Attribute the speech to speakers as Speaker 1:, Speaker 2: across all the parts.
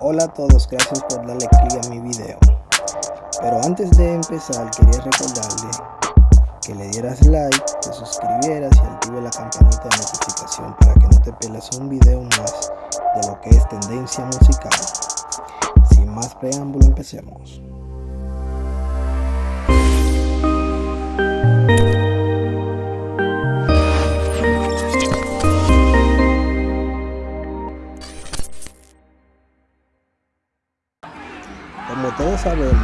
Speaker 1: Hola a todos, gracias por darle click a mi video. Pero antes de empezar quería recordarle que le dieras like, te suscribieras y active la campanita de notificación para que no te pierdas un video más de lo que es tendencia musical. Sin más preámbulo, empecemos. Como todos sabemos,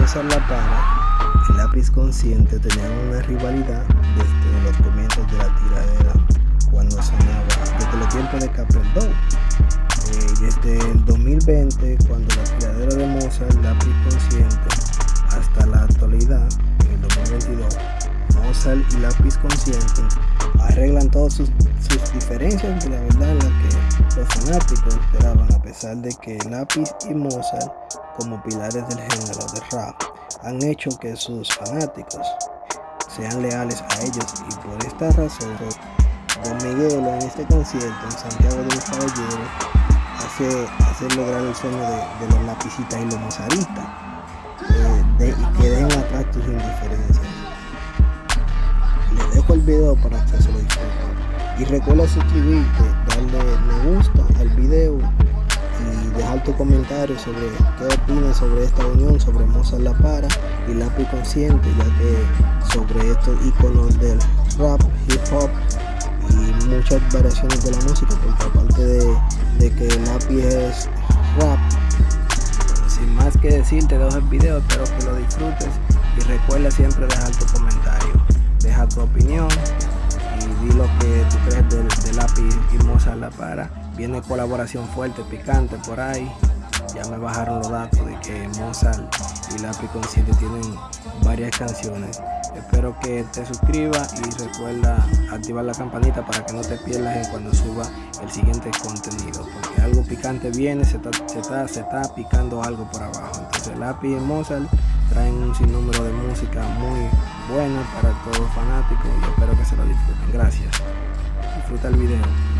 Speaker 1: Mozart La Para y Lápiz Consciente tenían una rivalidad desde los comienzos de la tiradera, cuando sonaba, desde los tiempos de Capeldo. Eh, desde el 2020, Y Lápiz Consciente arreglan todas sus, sus diferencias de la verdad en la que los fanáticos esperaban a pesar de que Lápiz y Mozart como pilares del género de rap han hecho que sus fanáticos sean leales a ellos y por esta razón Don Miguel en este concierto en Santiago de los Caballeros hace, hace lograr el sueño de, los lapicitas y los mozaristas eh, y que dejen atrás tus indiferencias video para que se lo disfruten y recuerda suscribirte darle me gusta al video y dejar tu comentario sobre qué opinas sobre esta unión, sobre Mozart La Para y Lápiz Consciente, ya que sobre estos iconos del rap, hip hop y muchas variaciones de la música, porque aparte de, de que Lápiz es rap, sin más que decir, te dejo el video, espero que lo disfrutes y recuerda siempre dejar tu comentario, deja tu opinión y di lo que tú crees del, del lápiz y Mozart La Para. Viene colaboración fuerte, picante por ahí. Ya me bajaron los datos de que Mozart y Lápiz Consciente tienen varias canciones. Espero que te suscribas y recuerda activar la campanita para que no te pierdas cuando suba el siguiente contenido. Porque algo picante viene, se está, se está, se está picando algo por abajo. Entonces Lápiz y Mozart traen un sinnúmero de música muy buena para todos los fanáticos y espero que se lo disfruten. Gracias. Disfruta el video.